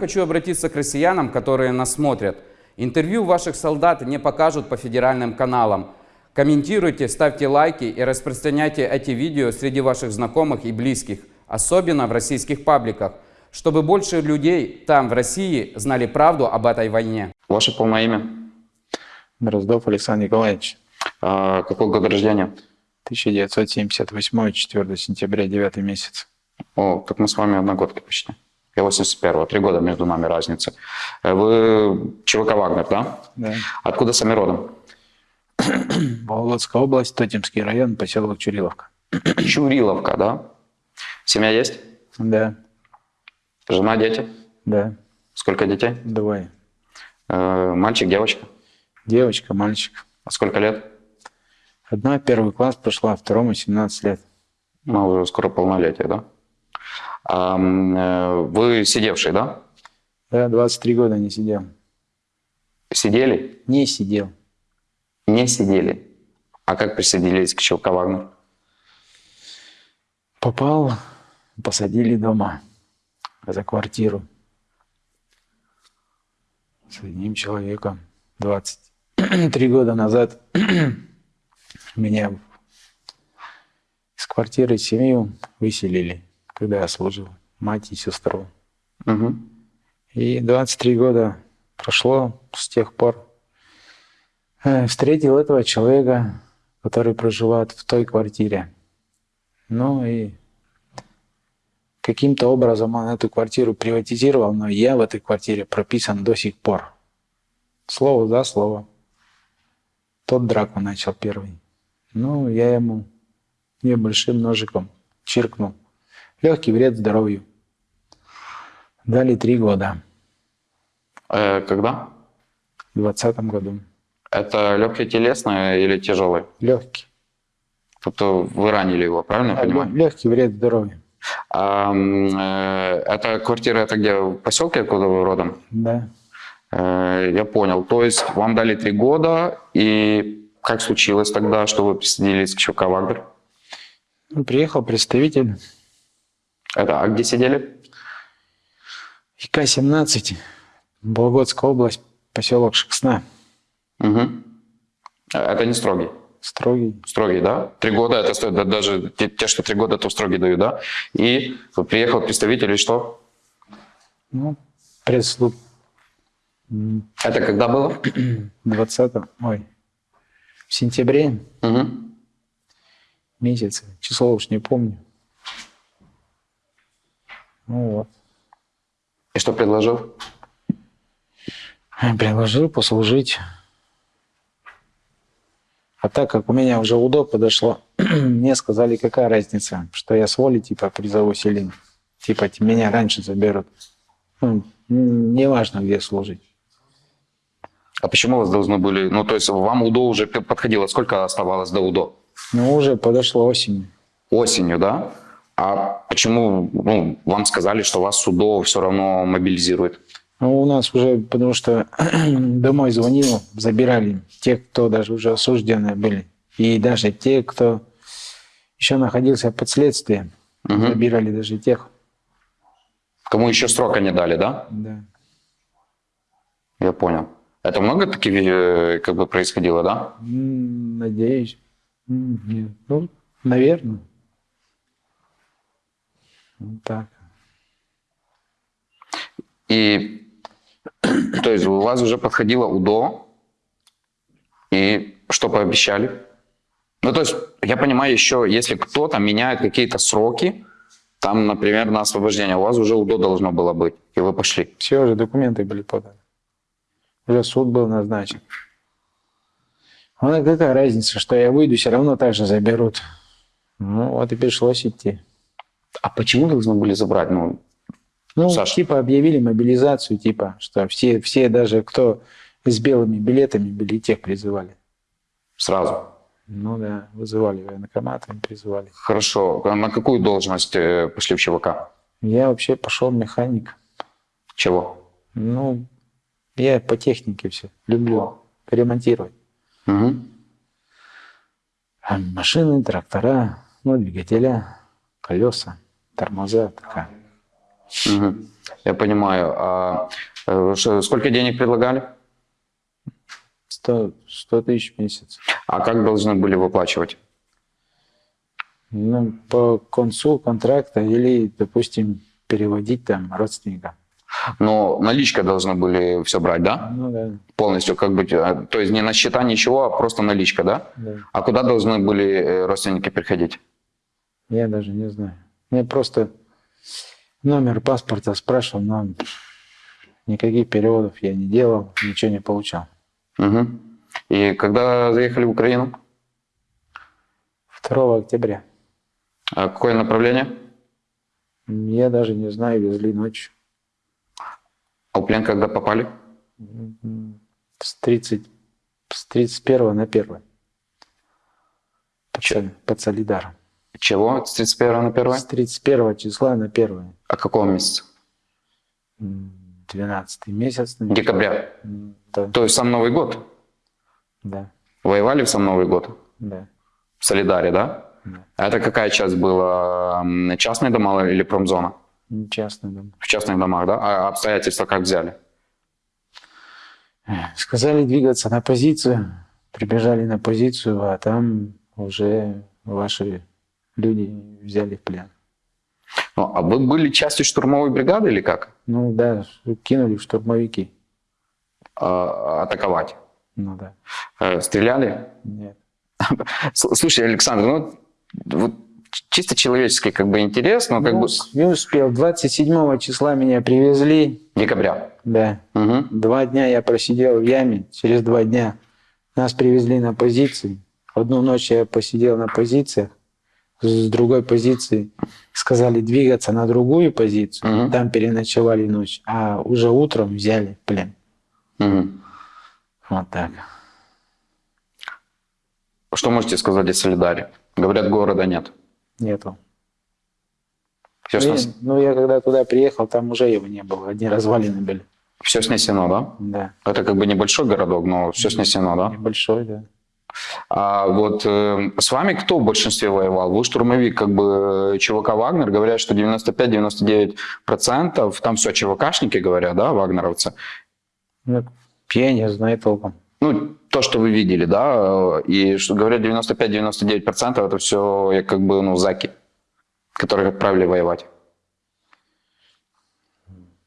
Хочу обратиться к россиянам, которые нас смотрят. Интервью ваших солдат не покажут по федеральным каналам. Комментируйте, ставьте лайки и распространяйте эти видео среди ваших знакомых и близких, особенно в российских пабликах, чтобы больше людей там, в России, знали правду об этой войне. Ваше полное имя? Дроздов Александр Николаевич. А, какой год рождения? 1978, 4 сентября, 9 месяц. О, так мы с вами одногодки почти. Я 81-го, три года между нами разница. Э, Вы ЧВК «Вагнер», да? Да. Откуда сами родом? Вологодская область, Тотемский район, поселок Чуриловка. Чуриловка, да? Семья есть? Да, Жена, дети? да, Сколько детей? двое. Э, Мальчик, девочка? Девочка, мальчик. А сколько лет? Одна первый класс прошла, второму 17 лет. Ну, уже скоро полнолетие, да? Э, вы сидевший, да? Да, 23 года не сидел. Сидели? Не сидел. Не сидели. А как присоединились к ЧВК «Вагнер»? Попал, посадили дома за квартиру с одним человеком. 23 года назад меня из квартиры семью выселили, когда я служил, мать и сестру. Мгм. И 23 года прошло с тех пор. Э, Встретил этого человека, который проживает в той квартире. Ну и каким-то образом он эту квартиру приватизировал, но я в этой квартире прописан до сих пор. Слово за слово. Тот драку начал первый. Ну, я ему небольшим ножиком чиркнул. Легкий вред здоровью. Дали три года. Э, когда? В двадцатом году. Это легкое телесное или тяжелое? Легкий. Тобто вы ранили его, правильно я понимаю? Легкий вред здоровью. А, э, эта квартира, это где, в поселке, откуда вы родом? Да. Э, я понял. То есть вам дали три года, и как случилось тогда, что вы присоединились к ЧВК «Вагнер»? Ну, Приехал представитель Это, а где сидели? ИК-17, Вологодская область, поселок Шексна. Мгм. Это не строгий. Строгий. Строгий, да? Три года, это стоит, да, даже те, те, что три года, то строгий дают, да? И приехал представитель, и что? Ну, пресс-слуг Это когда было? 20 ой, в сентябре Мгм. месяце, число уж не помню. Ну вот. И что предложил? Предложил послужить. А так как у меня уже УДО подошло, мне сказали, какая разница, что я с воли типа призову селин. Типа меня раньше заберут. Ну, неважно, где служить. А почему вас должны были... Ну, то есть вам УДО уже подходило. Сколько оставалось до УДО? Ну, уже подошло осень. Осенью, да? А почему ну, вам сказали, что вас УДО все равно мобилизирует? Ну, у нас уже, потому что домой звонил, забирали те, кто даже уже осужденные были. И даже те, кто еще находился под следствием, Мгм. забирали даже тех. Кому еще срока не дали, да? Да. Я понял. Это много таких э, как бы происходило, да? Надеюсь. Нет. Ну, наверное. Вот так. И то есть у вас уже подходило УДО, и что пообещали? Ну, то есть, я понимаю еще, если кто-то меняет какие-то сроки, там, например, на освобождение, у вас уже УДО должно было быть, и вы пошли. Все уже документы были поданы. Уже суд был назначен. А какая разница, что я выйду, все равно так же заберут. Ну, вот и пришлось идти. А почему должны были забрать? Ну, Ну, Саш. типа объявили мобилизацию, типа, что все, все даже кто с белыми билетами были, тех призывали. сразу. Ну да, вызывали военкоматами, призывали. Хорошо. А На какую должность э, пошли в ЧВК? Я вообще пошел механик. Чего? Ну, я по технике все люблю ремонтировать. А машины, трактора, ну, двигателя, колеса, тормоза, такая. Мгм. Я понимаю. А э, сколько денег предлагали? 100, 100 тысяч в месяц. А как должны были выплачивать? Ну, по концу контракта или, допустим, переводить там родственникам. Но наличка должны были все брать, да? Ну да, Полностью, как бы, э, то есть не на счета ничего, а просто наличка, да? да. А куда должны были э, родственники приходить? Я даже не знаю. Я просто номер паспорта спрашивал, но никаких переводов я не делал, ничего не получал. Мгм. И когда заехали в Украину? 2 октября. А какое направление? Я даже не знаю, везли ночью. А в плен когда попали? С, 30, с 31 на 1. Под, Сол- под Солидаром. Чего? С 31 на 1? С 31 числа на 1. А какого месяца? 12 месяц. наверное. Декабря. Да, То есть сам Новый год? да, Воевали в сам Новый год? да. В Солидаре, да? Да. А это какая часть была? Частные дома или промзона? Частный дом. В частных домах, да? А обстоятельства как взяли? Сказали двигаться на позицию, прибежали на позицию, а там уже ваши люди взяли в плен. Ну, а вы были частью штурмовой бригады или как? Ну да, кинули в штурмовики. А, атаковать? Ну да, Э, Стреляли? нет. Слушай, Александр, ну вот чисто человеческий как бы интерес, но как Ну, бы Не успел. 27 числа меня привезли, декабря. да. Мгм. Два дня я просидел в яме, через два дня нас привезли на позиции. Одну ночь я посидел на позициях, с другой позиции сказали двигаться на другую позицию, Мгм. там переночевали ночь, а уже утром взяли плен. Мгм. Вот так. Что можете сказать о Солидаре? Говорят, города нет. Нету. Все, Ну, я, ну, я когда туда приехал, там уже его не было, одни развалины были. все снесено, да? Да, Это как бы небольшой городок, но все снесено, да? небольшой, да. А вот э, с вами кто в большинстве воевал? Вы штурмовик, как бы э, ЧВК Вагнер, говорят, что 95-99%, там все ЧВКшники говорят, да, вагнеровцы. Ну, я не знаю толком. Ну, то, что вы видели, да, э, и что говорят 95-99% это все как бы, ну, заки, которых отправили воевать.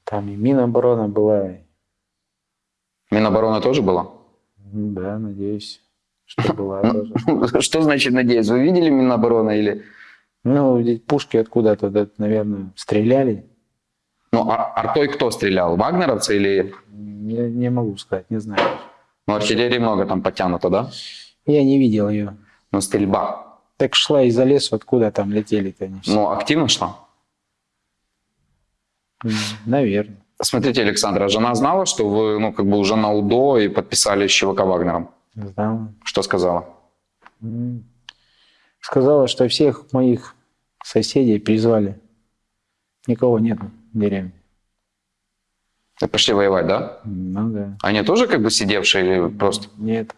Там и Минобороны была. Минобороны тоже было? Ну Да, надеюсь, что была тоже. Что значит, надеюсь, вы видели Минобороны или... Ну, пушки откуда-то, да, наверное, стреляли. Ну, а артой кто стрелял? Вагнеровцы или... Не, не могу сказать, не знаю. Ну, артиллерии много там подтянуто, да? Я не видел ее. Ну, стрельба. Так шла из-за леса, откуда там летели-то они все. Ну, активно шла? Наверное. Смотрите, Александр, а жена знала, что вы, ну, как бы уже на УДО и подписали с ЧВК Вагнером? Знал. Что сказала? Сказала, что всех моих соседей призвали. Никого нет в деревне. И пошли воевать, да? Ну да. Они тоже как бы сидевшие или просто? Нет.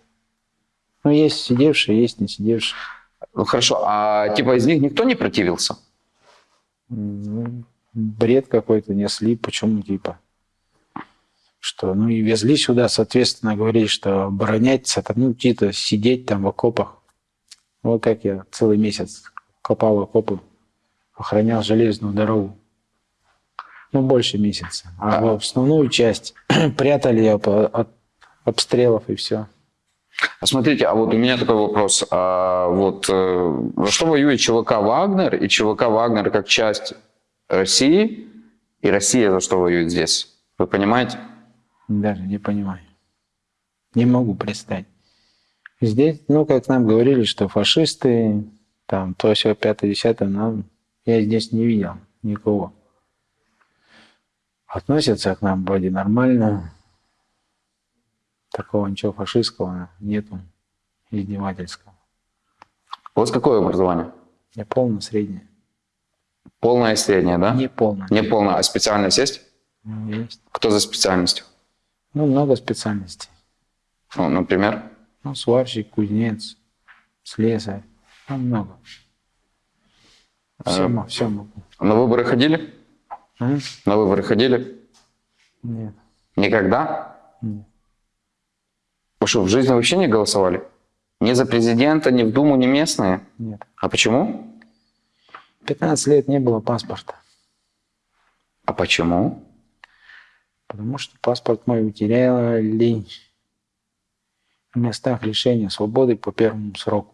Ну, есть сидевшие, есть не сидевшие. Ну, хорошо, а типа из них никто не противился? Ну, бред какой-то несли, почему типа. Что, ну и везли сюда, соответственно, говорили, что оборонять, это, ну, типа сидеть там в окопах. Вот как я целый месяц копал окопы, охранял железную дорогу. Ну, больше месяца. А, в основную часть прятали ее от обстрелов и все. А смотрите, а вот у меня такой вопрос. А вот э, за что воюет ЧВК Вагнер и ЧВК Вагнер как часть России? И Россия за что воюет здесь? Вы понимаете? Даже не понимаю. Не могу представить. Здесь, ну, как нам говорили, что фашисты, там, то все, пятое, десятое, нам, я здесь не видел никого. Относятся к нам вроде нормально. Такого ничего фашистского нету, издевательского. У вас какое образование? Не полно среднее. Полное среднее, да? Не полно. Не полное, а специальность есть? Ну, Есть. Кто за специальностью? Ну, много специальностей. Ну, например? Ну, сварщик, кузнец, слесарь. Ну, много. Все, А, все могу. На выборы ходили? М? На выборы ходили? Нет. Никогда? Нет. Вы что, в жизни вообще не голосовали? Ни за президента, ни в Думу, ни местные? Нет. А почему? 15 лет не было паспорта. А почему? Потому что паспорт мой утеряли в местах лишения свободы по первому сроку.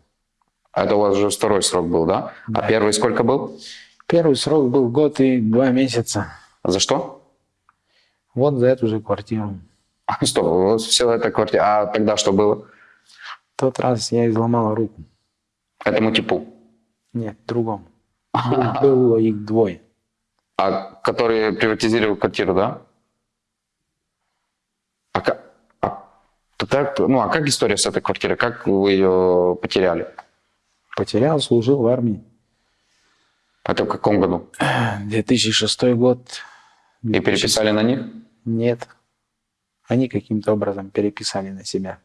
А Это у вас уже второй срок был, да? А Да. первый сколько был? Первый срок был год и два месяца. За что? Вот за эту же квартиру. Стоп, у вас вся эта квартира. А тогда что было? В тот раз я изломала руку. Этому типу. Нет, другому. Был- Было их двое. А который приватизировал квартиру, да? А как, а, так, ну, а как история с этой квартирой? Как вы ее потеряли? Потерял, служил в армии. Это в каком году? 2006 год. И переписали на них? Нет. Они каким-то образом переписали на себя.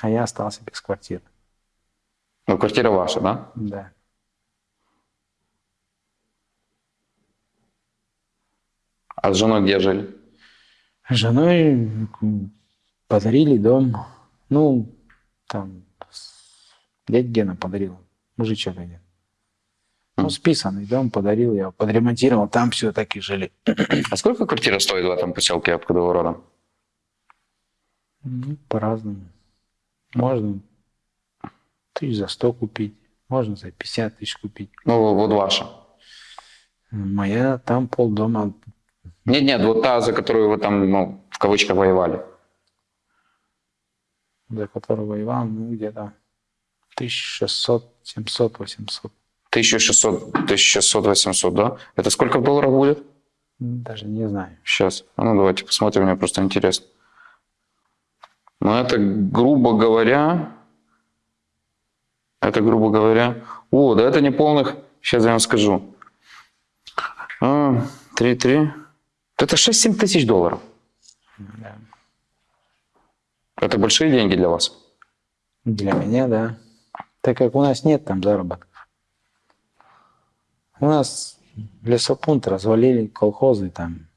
А я остался без квартиры. Ну, квартира ваша, да? Да. А с женой где жили? Женой подарили дом. Ну, там, дядя Гена подарил. Мужичок один. Ну, списанный дом подарил, я подремонтировал, там все так и жили. А сколько квартира стоит в этом поселке, откуда вы родом? Ну, по-разному. Можно тысяч за 100 купить, можно за 50 тысяч купить. Ну, вот ваша. Моя там полдома, нет, нет, вот та, за которую вы там, ну, в кавычках, воевали. За которую воевал, ну, где-то 1600, 700, 800. 1600, 1600, 800, да? Это сколько в долларах будет? Даже не знаю. Сейчас. А ну, давайте посмотрим, мне просто интересно. Ну, это, грубо говоря, это, грубо говоря, о, да это не полных, сейчас я вам скажу. А, 3-3 то это 6-7 тысяч долларов. Да. Это большие деньги для вас? Для меня, да. Так как у нас нет там заработков. У нас лесопункт развалили, колхозы там.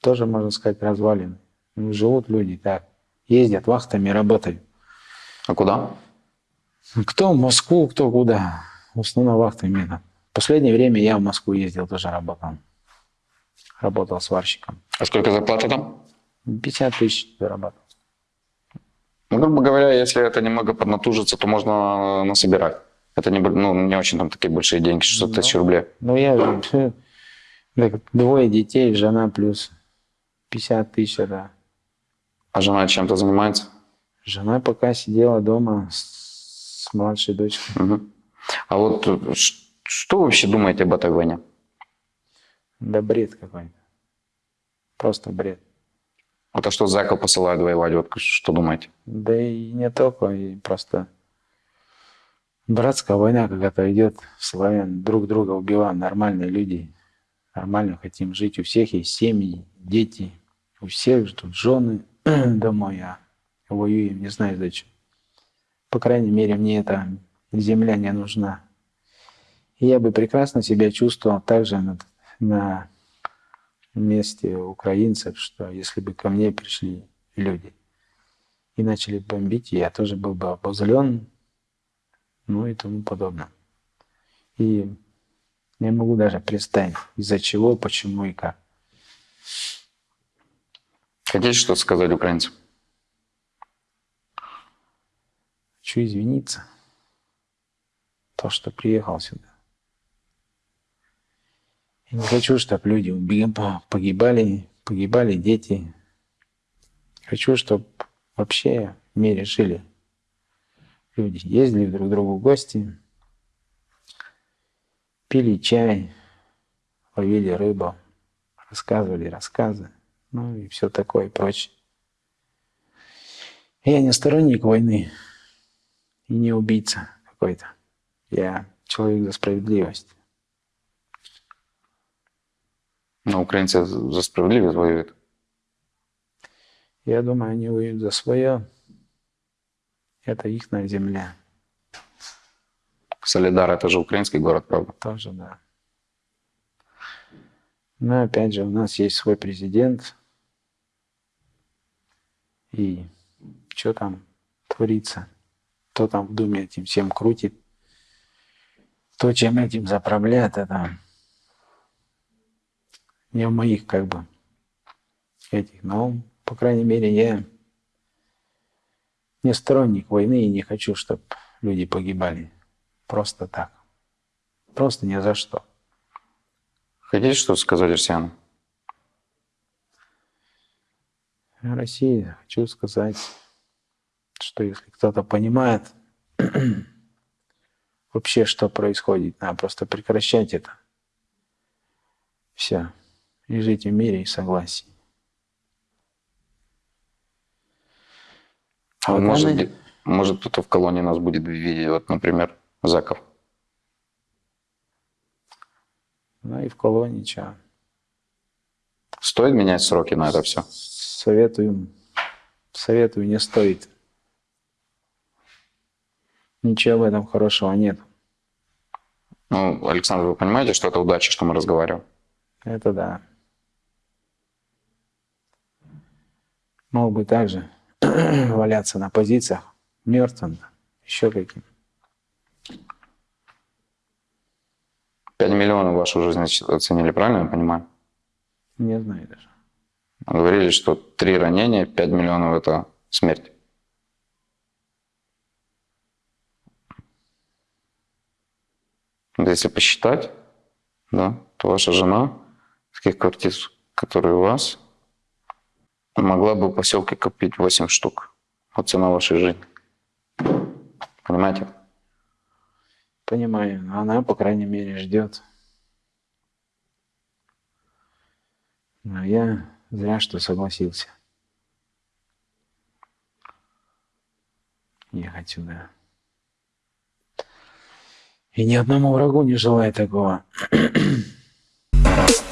Тоже, можно сказать, развалины. Ну, живут люди так. Ездят вахтами, работают. А куда? Кто в Москву, кто куда. В основном вахтами. В последнее время я в Москву ездил, тоже работал. Работал сварщиком. А сколько зарплата там? 50 тысяч зарабатывал. Ну, грубо говоря, если это немного поднатужиться, то можно насобирать. Это не, ну, не очень там такие большие деньги, 600 тысяч рублей. Ну, я так, двое детей, жена плюс 50 тысяч, да. А жена чем-то занимается? Жена пока сидела дома с, с младшей дочкой. Мгм. А вот э, что вы вообще думаете об этой войне? Да бред какой-то. Просто бред. Вот а что зэков посылают воевать? Вот что думаете? Да и не только, и просто братская война какая-то идет. Славян друг друга убиваем, нормальные люди. Нормально хотим жить. У всех есть семьи, дети. У всех тут жены домой, а воюем, не знаю зачем. По крайней мере, мне эта земля не нужна. И я бы прекрасно себя чувствовал также на, на месте украинцев, что если бы ко мне пришли люди и начали бомбить, я тоже был бы обозлен, ну и тому подобное. И не могу даже представить, из-за чего, почему и как. Хотите что-то сказать украинцам? Хочу извиниться. То, что приехал сюда. Я не хочу, чтобы люди погибали, погибали дети. Хочу, чтобы вообще в мире жили люди. Ездили друг к другу в гости, пили чай, ловили рыбу, рассказывали рассказы, ну и все такое и прочее. Я не сторонник войны и не убийца какой-то. Я человек за справедливость. Ну, украинцы за справедливость воюют. Я думаю, они воюют за свое. Это их земля. Солидар – это же украинский город, правда? Тоже, да. Но опять же, у нас есть свой президент. И что там творится? Кто там в Думе этим всем крутит? То, чем этим заправляет, это не в моих как бы этих. Но, по крайней мере, я не сторонник войны и не хочу, чтобы люди погибали просто так. Просто ни за что. Хотите что-то сказать россиянам? России хочу сказать, что если кто-то понимает вообще, что происходит, надо просто прекращать это. Все. И жить в мире и согласии. А вот может, она- может кто-то в колонии нас будет видеть, вот, например, Заков. Ну и в колонии что? Стоит менять сроки на это все? Советую, советую, не стоит. Ничего в этом хорошего нет. Ну, Александр, вы понимаете, что это удача, что мы разговариваем? Это да. Мог бы также валяться на позициях мертвым, еще каким. 5 миллионов вашу жизнь оценили, правильно я понимаю? Не знаю даже. Говорили, что три ранения, 5 миллионов – это смерть. Если посчитать, да, то ваша жена, таких квартир, которые у вас, могла бы в поселке купить 8 штук. Вот цена вашей жизни. Понимаете? Понимаю, она, по крайней мере, ждет. Но я зря, что согласился. Ехать сюда. И ни одному врагу не желаю такого.